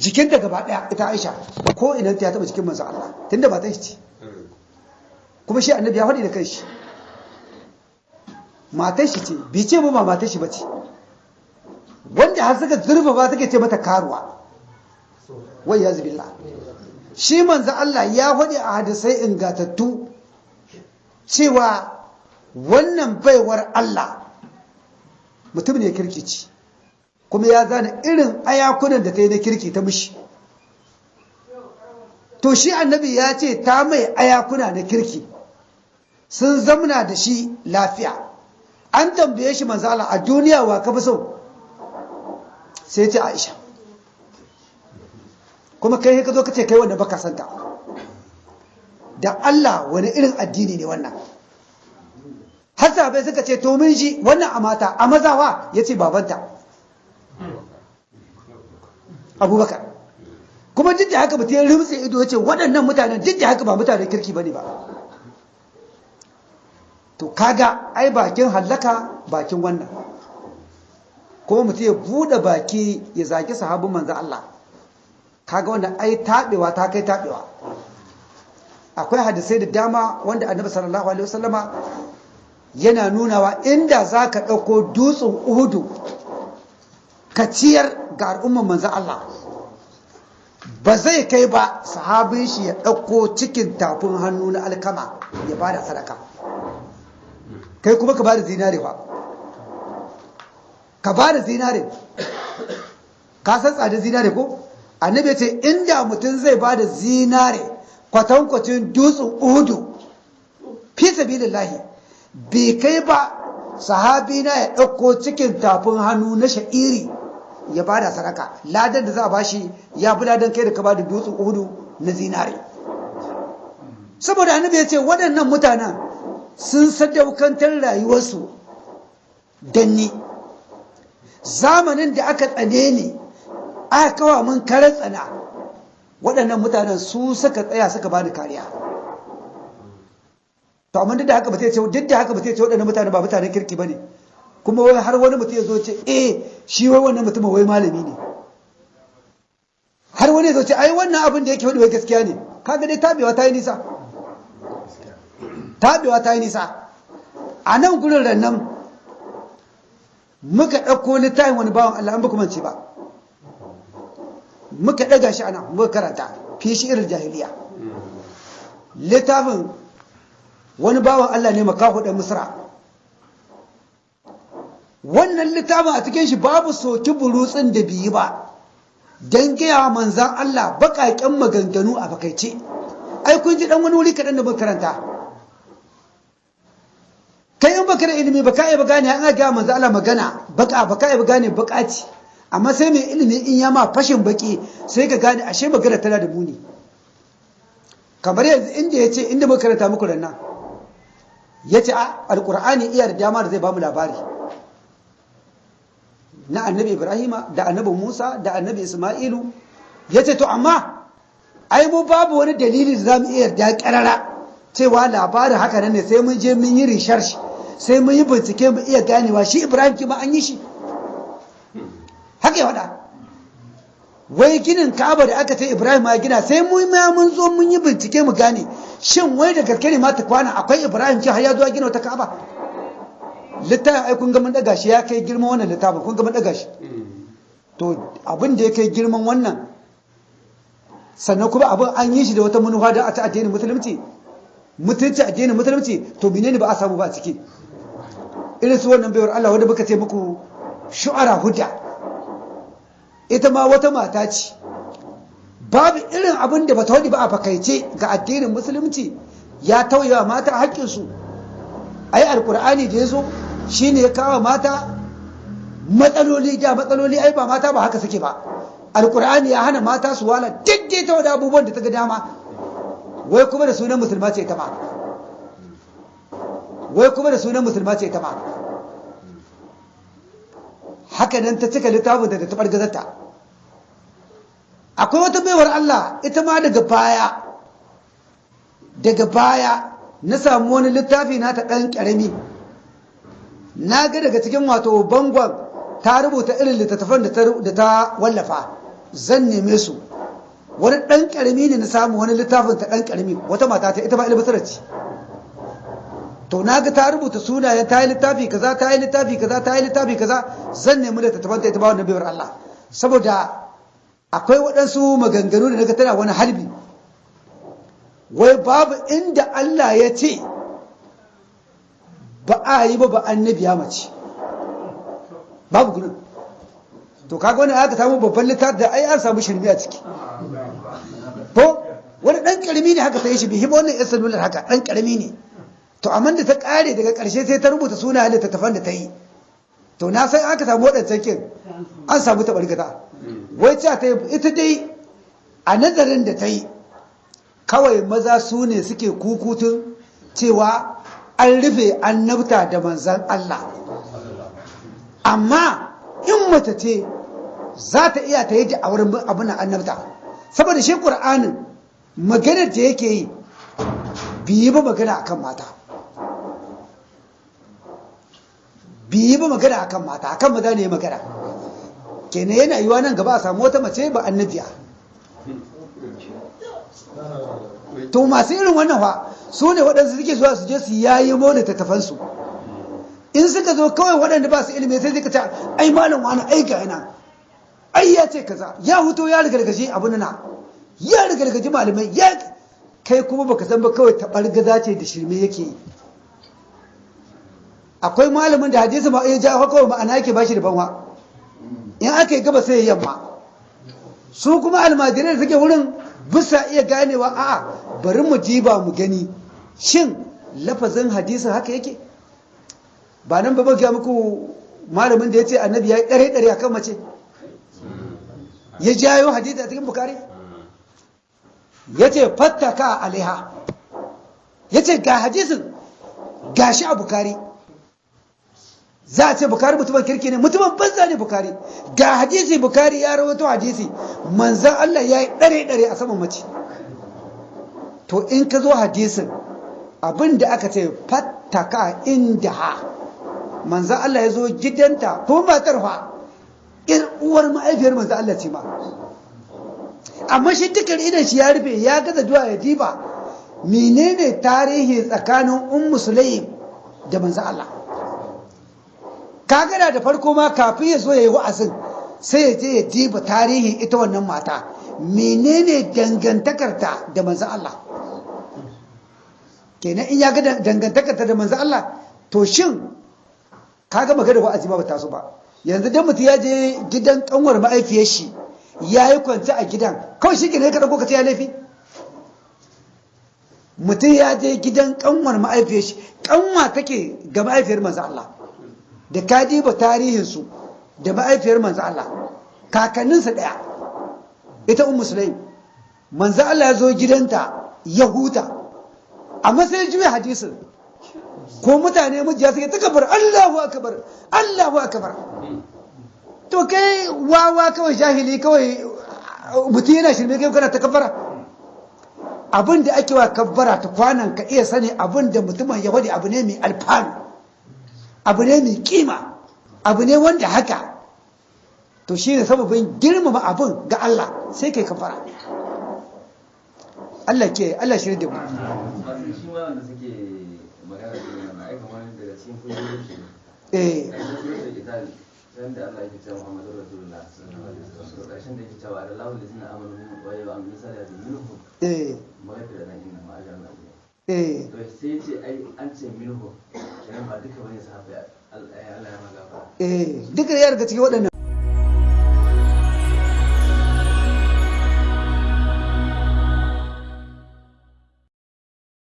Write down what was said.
jikinta gaba ɗaya ita Aisha ko idan ta taba jikin manzo Allah tunda ba ta ce kuma shi annabi ya faɗi da kanshi. Matar shi ce bi ce ba matar shi bace wanda har suka zurfa ba take ce mata karuwa. Wai ya billah shi manzo Allah ya faɗi a hadisai ingatattu cewa wannan baiwar Allah mutum ne kirkici kuma ya zana irin ayakunan da ta yi na kirki ta mishi. To shi annabi ya ce ta mai ayakuna na kirki. Sun zamna da shi lafiya. An tambaye shi manzala a duniya wa ka fi sai ce aisha. Kuma kai ka zo ka ce kai wanda baka santa da Allah wani irin addini ne wannan? Har sahabai suka ce to mun shi wannan a mata a mazawa ya ce babanta. Abubakar. Kuma duk da haka mutum ya rumtse ido ya ce waɗannan mutanen duk da haka ba mutanen kirki ba ne ba. To kaga ai bakin hallaka bakin wannan. Kuma mutum ya buɗe baki ya zaki sahabin manzan Allah. Kaga wannan ai taɓewa ta kai taɓewa. Akwai hadisai da dama wanda annabi sallallahu alaihi wasallama yana nunawa inda za ka ɗauko dutsen uhudu ka ciyar ga al'umman manzan Allah. Ba zai kai ba sahabin shi ya ɗauko cikin tafin hannu na alkama ya ba da sadaka. Kai kuma ka ba da zinare ba ka ba da zinare. Ka san tsada zinare ko? Annabi ce inda mutum zai ba da zinare kwatankwacin dutsen uhudu fi sabilillahi bai kai ba sahabi na ya ɗauko cikin tafin hannu na sha'iri ya ba da sadaka. Ladan da za a bashi ya fi ladan kai da ka ba da dutsen uhudu na zinare saboda annabi ya ce waɗannan mutanen sun sadaukantar rayuwarsu danni zamanin da aka tsane ne aka kawa mun karar tsana waɗannan mutanen su suka tsaya suka bani kariya. To amma duk da haka ba ce duk ba ce waɗannan mutane ba mutanen kirki ba ne kuma wai har wani mutum ya zo ce eh shi wai wannan mutum wai malami ne. Har wani ya zo ce ai wannan abin da yake faɗi wai gaskiya ne. Kaga dai tabewa ta yi nisa. Tabewa ta yi nisa. A nan gurin rannan muka ɗauko littafin wani bawan Allah an ba kuma ce ba. Muka ɗaga shi ana muka karanta fi shi irin jahiliya. Littafin wani bawan Allah ne makaho ɗan misra. Wannan littafin a cikin shi babu soki burutsin da biyi ba. Don gaya manzan Allah baƙaƙen maganganu a bakaice ai kun ji ɗan wani wuri kaɗan da muka karanta. Kai in baka da ilimi baka iya gane an ga manzan Allah magana baka baka iya gane bakaci amma sai mai ilimi in ya ma fashin baki sai ka gane ashe magana tana da muni. Kamar yanzu inda ya ce inda muka karanta muku rannan ya ce a alƙur'ani iya da dama da zai ba mu labari. Na annabi ibrahima da annabi musa da annabi isma'ilu. Ya ce to amma ai mu babu wani dalili da za mu iya da ƙarara cewa labarin haka nan ne sai mun je mun yi research sai mun yi bincike mu iya ganewa. Shi ibrahim kima an yi shi. Haka ya faɗa. Wai ginin ka'aba da aka ce ibrahim ya gina sai mun ma mun zo mun yi bincike mu gane shin wai da gaske ne ma ta kwana? Akwai ibrahim ce har ya zo gina wata ka'aba? Littafin ai kun ga mun daga shi ya kai girman wannan littafin kun ga mun daga shi. To abin da ya kai girman wannan sannan kuma abin an yi shi da wata manufa da ta addinin musulunci. Mutunci addinin musulunci to menene ba a samu ba a ciki? Irin su wannan baiwar Allah wanda muka ce muku shu'ara hudda ita ma wata mata ce. Babu irin abin da bata wadi ba a fakaice ga addinin musulunci. Ya tauyewa mata haƙƙinsu. Ai alkur'ani da ya zo shine ya kawo mata matsaloli da matsaloli ai ba mata ba haka suke ba. Alkur'ani ya hana mata su wala daidaita wadda abubuwan da ta ga dama. Wai kuma da sunan musulma ce ta ma. Wai kuma da sunan musulma ce ta ma. Haka nan ta cika littafin da ta ɓargazarta. Akwai wata baiwar Allah ita ma daga baya daga baya na samu wani littafi na ta ɗan ƙarami. Na ga daga cikin wato bangon ta rubuta irin littattafan da ta wallafa. Zan neme su. Wani ɗan ƙarami ne na samu wani littafin ta ɗan ƙarami. Wata mata ta ita ba ilbisar ce. To na ga ta rubuta sunayen ta yi littafi kaza ta yi littafi kaza ta yi littafi kaza. Zan nemi da ta ita ba wannan biyar Allah. Saboda akwai waɗansu maganganu da na ga tana wani harbi. Wai babu inda Allah ya ce ba a yi ba ba annabi ya mace. Babu gudun to kaga wani aka samu babban littafi da ai an samu shirmi a ciki. Ko? Wani dan ƙarami ne haka ta yi shi bihi wannan yan salular haka dan ƙarami ne. To amma da ta kare daga ƙarshe sai ta rubuta suna littattafan da ta yi. To na san aka samu waɗancan kin an samu ta barkata wai ce ta ita dai a nazarin da ta yi kawai maza su ne suke kukutun cewa an rufe annabta da manzan Allah. Amma in mace ce za ta iya ta yi da auren abin annabta. Saboda shi ƙur'anin maganar da yake yi biyi ba magana akan mata. Biyi ba magana akan mata akan maza ne magana. Kenan yana yiwa nan gaba a samu wata mace ba annabiya. To masu irin wannan fa su ne waɗansu suke zuwa su je su yayi mo da tattafansu. In suka zo kawai waɗanda ba su ilimi sai suka ce ai malam wani ai ga yana. Ai ya ce kaza. Ya huto ya rigargaje abu na ya rigargaje malamai. Ya kai kuma baka san ba kawai taɓargaza ce da shirme yake akwai malamin da hadisi ma ya ja kawai ma'ana yake bashi da banwa. In aka yi gaba sai ya yamma. Su kuma almajirai da suke wurin bisa iya ganewa a'a bari mu diba mu gani. Shin lafazin hadisin haka yake? Ba nan ba ga muku malamin da ya ce annabi ya yi ɗare ɗare a kan mace. Ya jayo hadisi a cikin bukari ya ce fattaka alaiha. Ya ce ga hadisin gashi a bukari za a ce bukari mutumin kirki ne. Mutumin banza ne bukari ga hadisi bukari ya rawato hadisi. Manzan Allah ya yi ɗare-ɗare a saman mace. To in ka zo hadisin abin da aka ce fattaka inda ha manzan Allah ya zo gidanta ko matar fa in uwar ma'aifiyar manzan Allah ce ma. Amma shi dukkan idan shi ya rufe ya gaza duwa ya diba menene tarihi tsakanin ummu sulaim da manzan Allah? Kagana da farko ma kafin ya zo ya yi wa'azin sai ya je ya diba tarihin ita wannan mata. Menene dangantakarta da manzan Allah? Kenan in ya ga dangantakarta da manzan Allah to shin kaga magana wa'azi ba ta so ba. Yanzu dan mutum ya je gidan kanwar ma'aifiyar shi ya yi kwanci a gidan kawai shi kenan ka ɗauko ka ce ya laifi. Mutum ya je gidan kanwar ma'aifiyar shi kanwa take ga ma'aifiyar manzan Allah. Da ka diba tarihinsu da ma'aifiyar manzo Allah kakanninsa ɗaya ita un musulai manzo Allah ya zo gidanta ya huta. Amma sai juya hadisin. Ko mutane mujiya suke ta kabar Allahu akbar Allahu akbar. To kai wawa kawai jahili kawai mutum yana shirme kai kana ta kafara abin da ake wa kabbara ta kwanan ka iya sani abin da mutumin ya wadi abu ne mai alfanu abu ne mai kima abu ne wanda haka. To shi ne sababin girmama abin ga Allah sai kai kafara Allah ke Allah shi da mu. Eh. Da Allah yake cewa Muhammadu Rasulullah sallallahu alaihi wasallam. To ƙarshen da yake cewa da lahu lazina amanu wa ya amin salati minhum. Eh. Maghfira dan inna ma ajran abu eh. To sai ce ai an ce minhum. Kenan ba duka ba ne sahabbai Allah ya magafara eh. Duka ya daga cikin waɗannan.